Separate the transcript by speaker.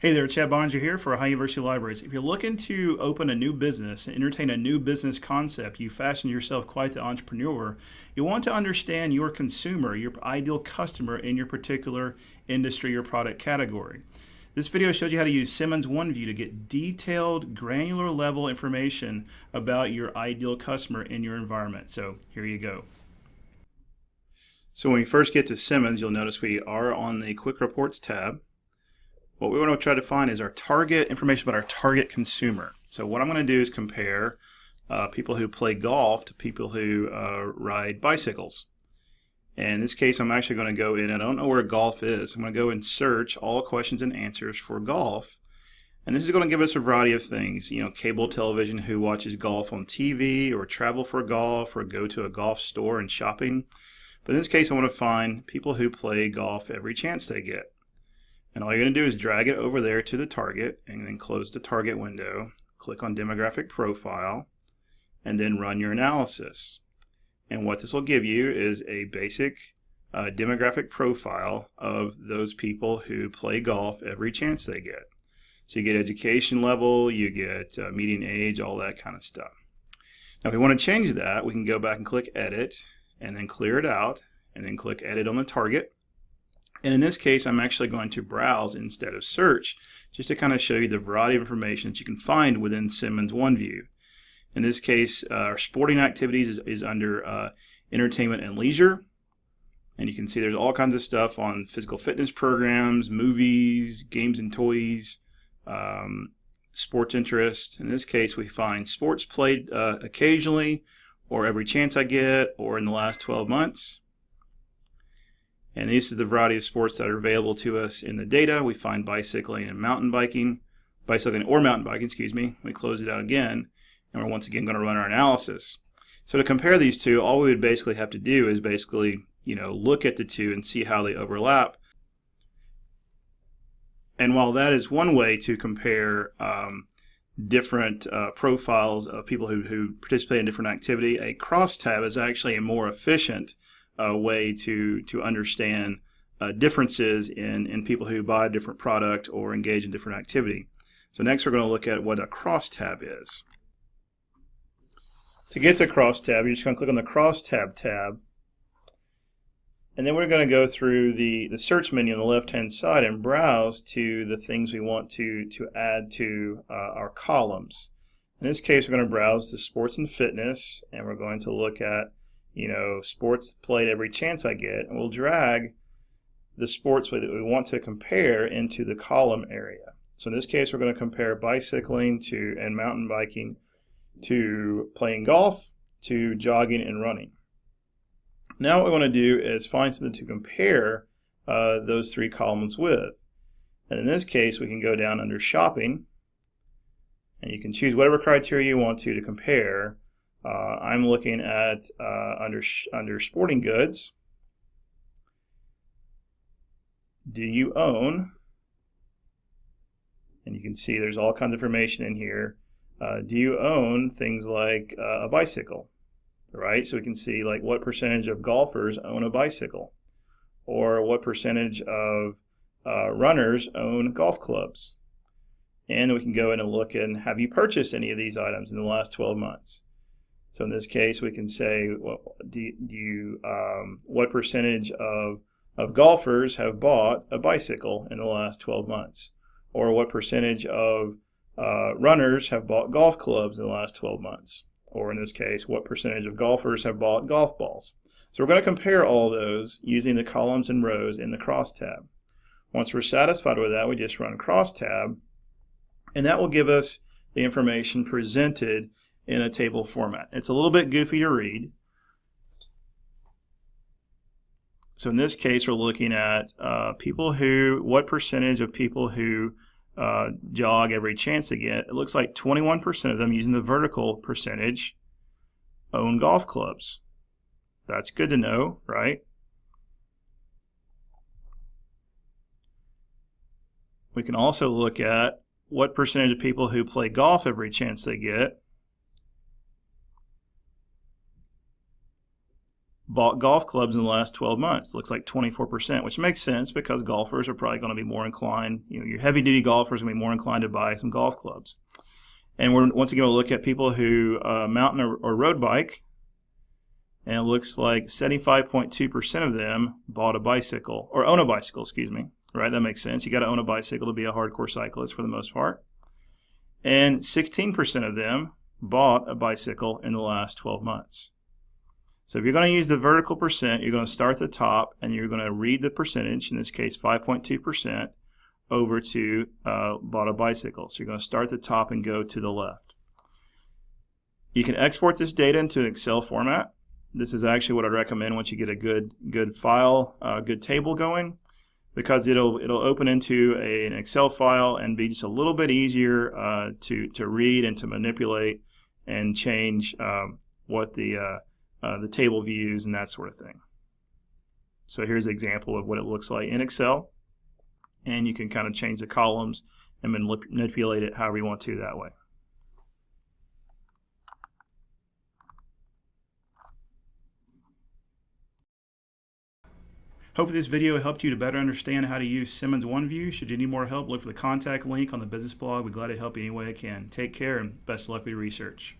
Speaker 1: Hey there, Chad Boeninger here for Ohio University Libraries. If you're looking to open a new business and entertain a new business concept, you fashion yourself quite the entrepreneur, you want to understand your consumer, your ideal customer in your particular industry or product category. This video shows you how to use Simmons OneView to get detailed, granular level information about your ideal customer in your environment. So here you go. So when we first get to Simmons, you'll notice we are on the Quick Reports tab what we want to try to find is our target information about our target consumer. So what I'm going to do is compare uh, people who play golf to people who uh, ride bicycles. And in this case, I'm actually going to go in, I don't know where golf is. I'm going to go and search all questions and answers for golf. And this is going to give us a variety of things, you know, cable television, who watches golf on TV, or travel for golf, or go to a golf store and shopping. But in this case, I want to find people who play golf every chance they get. And all you're going to do is drag it over there to the target and then close the target window, click on demographic profile, and then run your analysis. And what this will give you is a basic uh, demographic profile of those people who play golf every chance they get. So you get education level, you get uh, median age, all that kind of stuff. Now if we want to change that, we can go back and click edit and then clear it out and then click edit on the target and in this case, I'm actually going to browse instead of search, just to kind of show you the variety of information that you can find within Simmons OneView. In this case, uh, our sporting activities is, is under uh, entertainment and leisure. And you can see there's all kinds of stuff on physical fitness programs, movies, games and toys, um, sports interest. In this case, we find sports played uh, occasionally, or every chance I get, or in the last 12 months. And this is the variety of sports that are available to us in the data. We find bicycling and mountain biking, bicycling or mountain biking, excuse me. We close it out again, and we're once again going to run our analysis. So to compare these two, all we would basically have to do is basically, you know, look at the two and see how they overlap. And while that is one way to compare um, different uh, profiles of people who, who participate in different activity, a crosstab is actually a more efficient uh, way to to understand uh, differences in in people who buy a different product or engage in different activity. So next we're going to look at what a crosstab is. To get to crosstab, you're just going to click on the crosstab tab, and then we're going to go through the the search menu on the left hand side and browse to the things we want to to add to uh, our columns. In this case, we're going to browse to sports and fitness, and we're going to look at you know, sports played every chance I get, and we'll drag the sports that we want to compare into the column area. So in this case, we're going to compare bicycling to and mountain biking to playing golf to jogging and running. Now what we want to do is find something to compare uh, those three columns with. And in this case, we can go down under shopping, and you can choose whatever criteria you want to to compare uh, I'm looking at uh, under under sporting goods. Do you own? And you can see there's all kinds of information in here. Uh, do you own things like uh, a bicycle? Right, so we can see like what percentage of golfers own a bicycle, or what percentage of uh, runners own golf clubs. And we can go in and look and have you purchased any of these items in the last 12 months? So in this case, we can say, well, do, you, um, what percentage of, of golfers have bought a bicycle in the last 12 months? Or what percentage of uh, runners have bought golf clubs in the last 12 months? Or in this case, what percentage of golfers have bought golf balls? So we're going to compare all those using the columns and rows in the cross tab. Once we're satisfied with that, we just run cross tab, and that will give us the information presented in a table format. It's a little bit goofy to read. So in this case, we're looking at uh, people who, what percentage of people who uh, jog every chance they get. It looks like 21% of them using the vertical percentage own golf clubs. That's good to know, right? We can also look at what percentage of people who play golf every chance they get bought golf clubs in the last 12 months. Looks like 24%, which makes sense because golfers are probably going to be more inclined, you know, your heavy duty golfers are going to be more inclined to buy some golf clubs. And we're once again going to look at people who uh, mountain or, or road bike, and it looks like 75.2% of them bought a bicycle or own a bicycle, excuse me. Right, that makes sense. You got to own a bicycle to be a hardcore cyclist for the most part. And 16% of them bought a bicycle in the last 12 months. So if you're going to use the vertical percent, you're going to start at the top and you're going to read the percentage, in this case 5.2%, over to uh, bought a bicycle. So you're going to start at the top and go to the left. You can export this data into an Excel format. This is actually what I'd recommend once you get a good good file, uh, good table going, because it'll it'll open into a, an Excel file and be just a little bit easier uh, to to read and to manipulate and change um, what the uh, uh, the table views and that sort of thing. So here's an example of what it looks like in Excel and you can kind of change the columns and manipulate it however you want to that way. Hopefully this video helped you to better understand how to use Simmons OneView. Should you need more help, look for the contact link on the business blog. We're glad to help you any way I can. Take care and best of luck with your research.